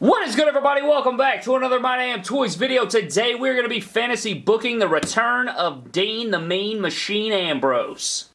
What is good everybody? Welcome back to another My Damn Toys video. Today we're going to be fantasy booking the return of Dean the Mean Machine Ambrose.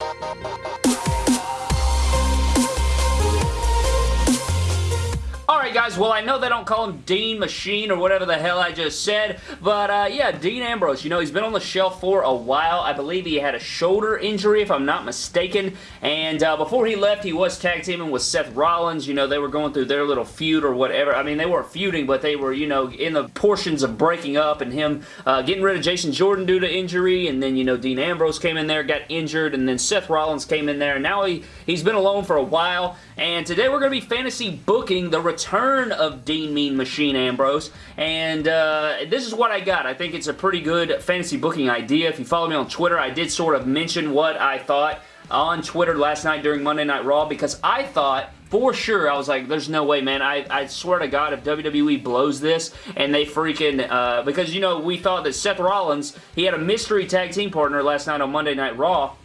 Guys, well I know they don't call him Dean Machine or whatever the hell I just said, but uh, yeah, Dean Ambrose, you know, he's been on the shelf for a while. I believe he had a shoulder injury if I'm not mistaken, and uh, before he left he was tag teaming with Seth Rollins, you know, they were going through their little feud or whatever. I mean, they weren't feuding, but they were, you know, in the portions of breaking up and him uh, getting rid of Jason Jordan due to injury, and then, you know, Dean Ambrose came in there, got injured, and then Seth Rollins came in there, and now he, he's been alone for a while, and today we're going to be fantasy booking the return of Dean Mean Machine Ambrose, and uh, this is what I got. I think it's a pretty good fantasy booking idea. If you follow me on Twitter, I did sort of mention what I thought on Twitter last night during Monday Night Raw because I thought for sure, I was like, there's no way, man. I, I swear to God, if WWE blows this and they freaking, uh, because, you know, we thought that Seth Rollins, he had a mystery tag team partner last night on Monday Night Raw,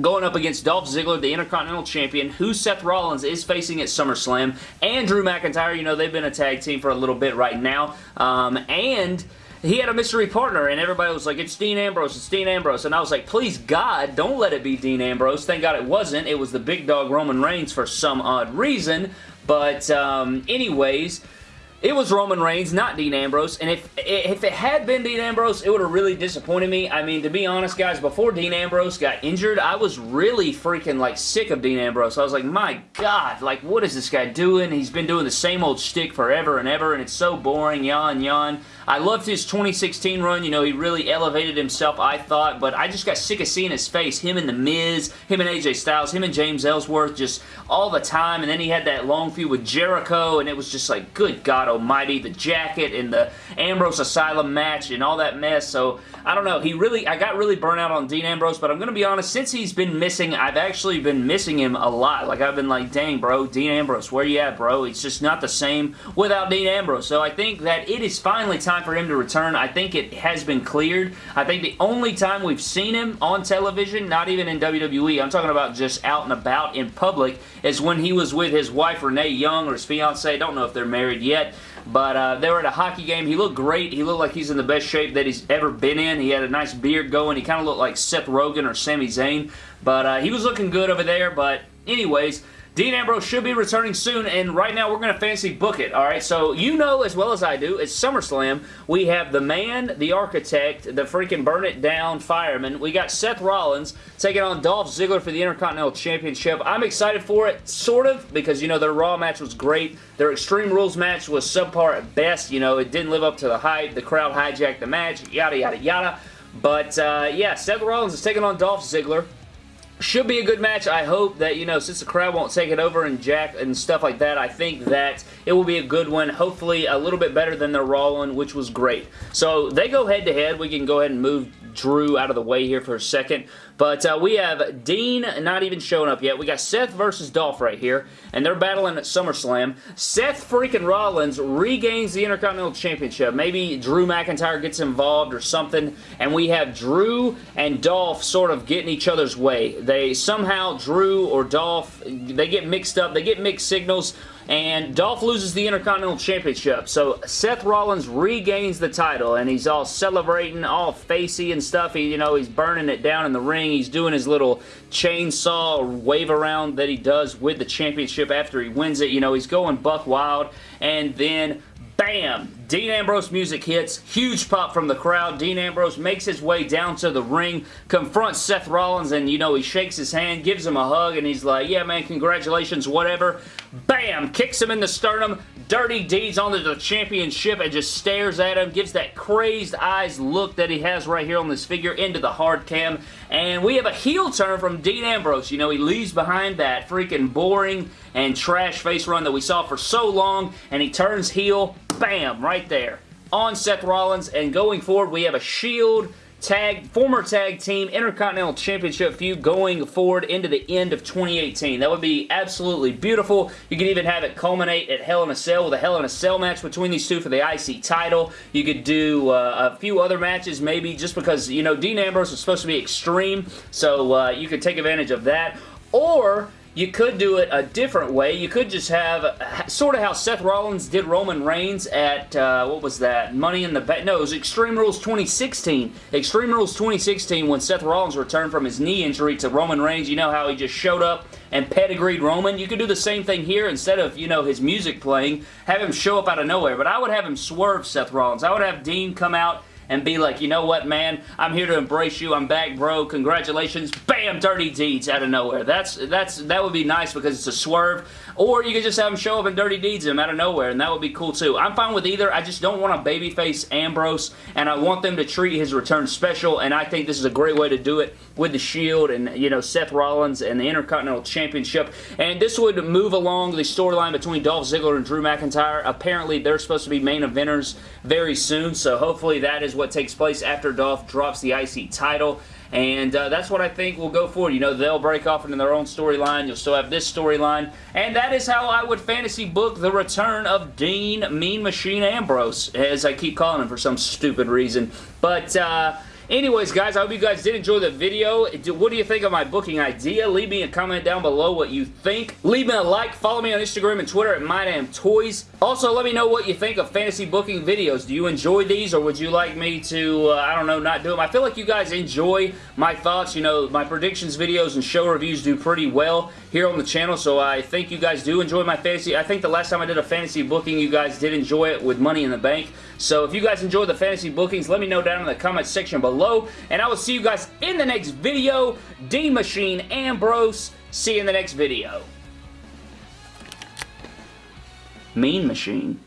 going up against Dolph Ziggler, the Intercontinental Champion, who Seth Rollins is facing at SummerSlam, and Drew McIntyre. You know, they've been a tag team for a little bit right now. Um, and he had a mystery partner, and everybody was like, it's Dean Ambrose, it's Dean Ambrose. And I was like, please, God, don't let it be Dean Ambrose. Thank God it wasn't. It was the big dog Roman Reigns for some odd reason. But um, anyways, it was Roman Reigns, not Dean Ambrose, and if if it had been Dean Ambrose, it would have really disappointed me. I mean, to be honest, guys, before Dean Ambrose got injured, I was really freaking, like, sick of Dean Ambrose. I was like, my God, like, what is this guy doing? He's been doing the same old shtick forever and ever, and it's so boring, yawn, yawn. I loved his 2016 run. You know, he really elevated himself, I thought, but I just got sick of seeing his face. Him and The Miz, him and AJ Styles, him and James Ellsworth just all the time, and then he had that long feud with Jericho, and it was just like, good God almighty, the jacket and the Ambrose Asylum match and all that mess, so I don't know. He really, I got really burnt out on Dean Ambrose, but I'm going to be honest, since he's been missing, I've actually been missing him a lot. Like, I've been like, dang, bro, Dean Ambrose, where you at, bro? It's just not the same without Dean Ambrose, so I think that it is finally time for him to return. I think it has been cleared. I think the only time we've seen him on television, not even in WWE, I'm talking about just out and about in public, is when he was with his wife Renee Young or his fiance. Don't know if they're married yet. But uh, they were at a hockey game. He looked great. He looked like he's in the best shape that he's ever been in. He had a nice beard going. He kind of looked like Seth Rogen or Sami Zayn. But uh, he was looking good over there. But anyways, Dean Ambrose should be returning soon, and right now we're going to fancy book it, alright? So you know as well as I do, it's SummerSlam. We have the man, the architect, the freaking burn it down fireman. We got Seth Rollins taking on Dolph Ziggler for the Intercontinental Championship. I'm excited for it, sort of, because, you know, their Raw match was great. Their Extreme Rules match was subpar at best. You know, it didn't live up to the hype. The crowd hijacked the match, yada, yada, yada. But, uh, yeah, Seth Rollins is taking on Dolph Ziggler. Should be a good match. I hope that, you know, since the crowd won't take it over and Jack and stuff like that, I think that it will be a good one. Hopefully a little bit better than their Raw one, which was great. So they go head-to-head. -head. We can go ahead and move Drew out of the way here for a second. But uh, we have Dean not even showing up yet. We got Seth versus Dolph right here, and they're battling at SummerSlam. Seth freaking Rollins regains the Intercontinental Championship. Maybe Drew McIntyre gets involved or something, and we have Drew and Dolph sort of getting each other's way. They somehow, Drew or Dolph, they get mixed up. They get mixed signals and Dolph loses the Intercontinental Championship. So Seth Rollins regains the title, and he's all celebrating, all facey and stuff. He, you know, he's burning it down in the ring. He's doing his little chainsaw wave around that he does with the championship after he wins it. You know, he's going buck wild, and then Bam! Dean Ambrose music hits. Huge pop from the crowd. Dean Ambrose makes his way down to the ring, confronts Seth Rollins, and, you know, he shakes his hand, gives him a hug, and he's like, yeah, man, congratulations, whatever. Bam! Kicks him in the sternum. Dirty Deeds onto the championship and just stares at him, gives that crazed eyes look that he has right here on this figure into the hard cam. And we have a heel turn from Dean Ambrose. You know, he leaves behind that freaking boring and trash face run that we saw for so long, and he turns heel bam, right there on Seth Rollins. And going forward, we have a Shield tag, former tag team Intercontinental Championship feud going forward into the end of 2018. That would be absolutely beautiful. You could even have it culminate at Hell in a Cell with a Hell in a Cell match between these two for the IC title. You could do uh, a few other matches maybe just because, you know, Dean Ambrose was supposed to be extreme, so uh, you could take advantage of that. Or you could do it a different way. You could just have sort of how Seth Rollins did Roman Reigns at, uh, what was that? Money in the Bank. No, it was Extreme Rules 2016. Extreme Rules 2016 when Seth Rollins returned from his knee injury to Roman Reigns. You know how he just showed up and pedigreed Roman. You could do the same thing here instead of, you know, his music playing. Have him show up out of nowhere. But I would have him swerve Seth Rollins. I would have Dean come out and be like, you know what, man? I'm here to embrace you. I'm back, bro. Congratulations. Bam! Dirty Deeds out of nowhere. That's that's That would be nice because it's a swerve. Or you could just have him show up in Dirty Deeds him out of nowhere, and that would be cool too. I'm fine with either. I just don't want a babyface Ambrose, and I want them to treat his return special, and I think this is a great way to do it with the Shield and, you know, Seth Rollins and the Intercontinental Championship. And this would move along the storyline between Dolph Ziggler and Drew McIntyre. Apparently, they're supposed to be main eventers very soon, so hopefully that is what takes place after Dolph drops the IC title. And uh, that's what I think will go forward. You know, they'll break off into their own storyline. You'll still have this storyline. And that is how I would fantasy book the return of Dean Mean Machine Ambrose, as I keep calling him for some stupid reason. But, uh, Anyways, guys, I hope you guys did enjoy the video. What do you think of my booking idea? Leave me a comment down below what you think. Leave me a like. Follow me on Instagram and Twitter at MyDamnToys. Also, let me know what you think of fantasy booking videos. Do you enjoy these or would you like me to, uh, I don't know, not do them? I feel like you guys enjoy my thoughts. You know, my predictions videos and show reviews do pretty well here on the channel, so I think you guys do enjoy my fantasy. I think the last time I did a fantasy booking, you guys did enjoy it with Money in the Bank. So if you guys enjoy the fantasy bookings, let me know down in the comment section below. And I will see you guys in the next video. Dean Machine Ambrose. See you in the next video. Mean Machine.